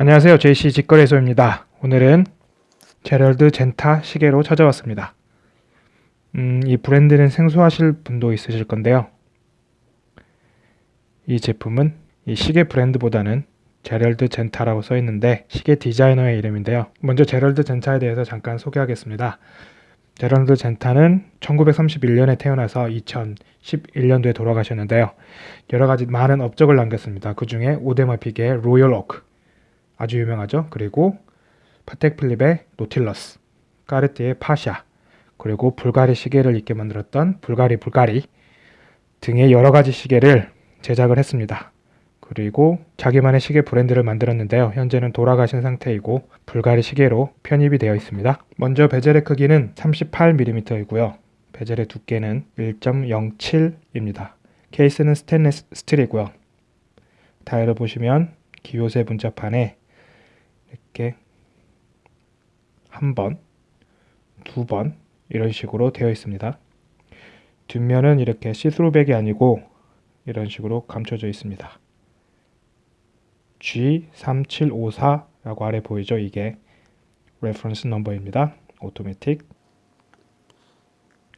안녕하세요. JC 직거래소입니다. 오늘은 제럴드 젠타 시계로 찾아왔습니다. 음, 이 브랜드는 생소하실 분도 있으실 건데요. 이 제품은 이 시계 브랜드보다는 제럴드 젠타라고 써 있는데 시계 디자이너의 이름인데요. 먼저 제럴드 젠타에 대해서 잠깐 소개하겠습니다. 제럴드 젠타는 1931년에 태어나서 2011년도에 돌아가셨는데요. 여러 가지 많은 업적을 남겼습니다. 그 중에 오데마 피게의 로열 오크, 아주 유명하죠. 그리고 파텍 필립의 노틸러스, 까르띠에의 파샤, 그리고 불가리 시계를 입게 만들었던 불가리 불가리 등의 여러 가지 시계를 제작을 했습니다. 그리고 자기만의 시계 브랜드를 만들었는데요. 현재는 돌아가신 상태이고 불가리 시계로 편입이 되어 있습니다. 먼저 bezel의 크기는 38mm이고요. bezel의 두께는 1.07입니다. 케이스는 스테인레스 스틸이고요. 다이얼을 보시면 guilloché 문자판에 이렇게 한 번, 두 번 이런 식으로 되어 있습니다. 뒷면은 이렇게 see-through back이 아니고 이런 식으로 감춰져 있습니다. G3754라고 아래 보이죠? 이게 reference number입니다. 오토매틱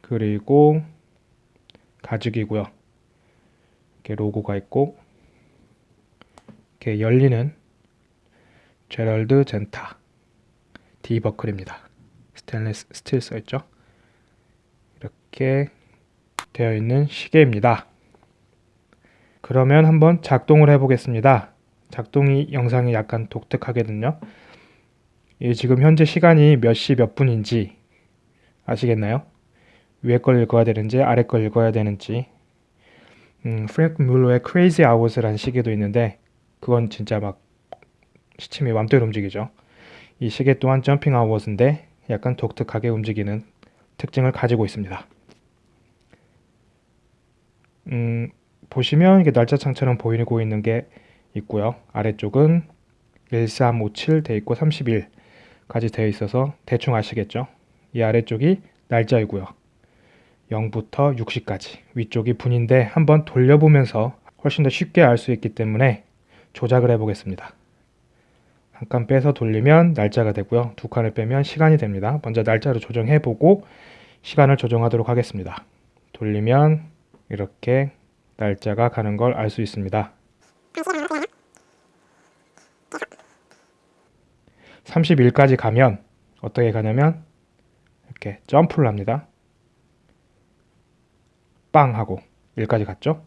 그리고 가죽이고요. 이렇게 로고가 있고 이렇게 열리는 제럴드 젠타 D버클입니다. 스테인리스 스틸 써있죠. 이렇게 되어 있는 시계입니다. 그러면 한번 작동을 해보겠습니다. 작동이 영상이 약간 독특하거든요. 예, 지금 현재 시간이 몇 시 몇 분인지 아시겠나요? 위에 걸 읽어야 되는지 아래 걸 읽어야 되는지 음, 프랭크 뮬러의 Crazy Hours라는 시계도 있는데 그건 진짜 막 시침이 맘대로 움직이죠. 이 시계 또한 점핑 아워스인데 약간 독특하게 움직이는 특징을 가지고 있습니다. 음, 보시면 이게 날짜 창처럼 보이고 있는 게 있고요. 아래쪽은 1357 돼 있고 31까지 되어 있어서 대충 아시겠죠? 이 아래쪽이 날짜이고요. 0부터 60까지 위쪽이 분인데 한번 돌려보면서 훨씬 더 쉽게 알 수 있기 때문에 조작을 해보겠습니다. 한 칸 빼서 돌리면 날짜가 되고요. 두 칸을 빼면 시간이 됩니다. 먼저 날짜를 조정해보고 시간을 조정하도록 하겠습니다. 돌리면 이렇게 날짜가 가는 걸 알 수 있습니다. 31까지 가면 어떻게 가냐면 이렇게 점프를 합니다. 빵 하고 1까지 갔죠.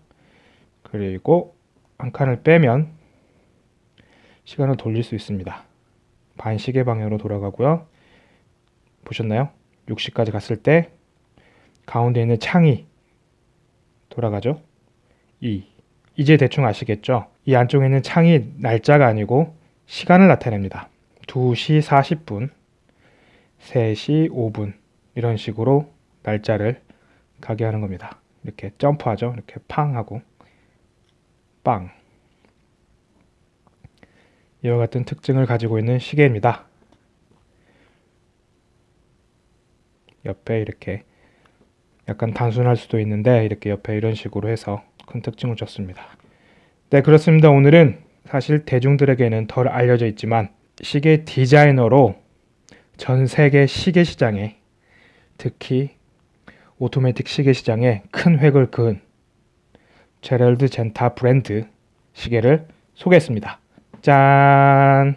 그리고 한 칸을 빼면 시간을 돌릴 수 있습니다. 반시계 방향으로 돌아가고요. 보셨나요? 60까지 갔을 때 가운데 있는 창이 돌아가죠. 2. 이제 대충 아시겠죠? 이 안쪽에 있는 창이 날짜가 아니고 시간을 나타냅니다. 2시 40분, 3시 5분 이런 식으로 날짜를 가게 하는 겁니다. 이렇게 점프하죠. 이렇게 팡 하고 빵 이와 같은 특징을 가지고 있는 시계입니다. 옆에 이렇게 약간 단순할 수도 있는데 이렇게 옆에 이런 식으로 해서 큰 특징을 줬습니다. 네 그렇습니다. 오늘은 사실 대중들에게는 덜 알려져 있지만 시계 디자이너로 전 세계 시계 시장에 특히 오토매틱 시계 시장에 큰 획을 그은 제럴드 젠타 브랜드 시계를 소개했습니다. 짠!